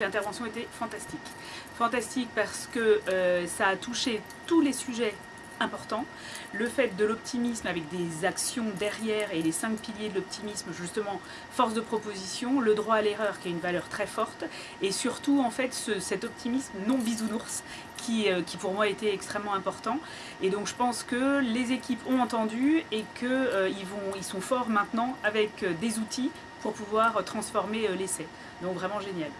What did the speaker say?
L'intervention était fantastique. Fantastique parce que euh, ça a touché tous les sujets importants. Le fait de l'optimisme avec des actions derrière et les cinq piliers de l'optimisme, justement, force de proposition, le droit à l'erreur qui est une valeur très forte, et surtout en fait cet optimisme non bisounours euh, qui, pour moi était extrêmement important. Et donc je pense que les équipes ont entendu et qu'ils euh, sont forts maintenant avec des outils pour pouvoir transformer l'essai. Donc vraiment génial.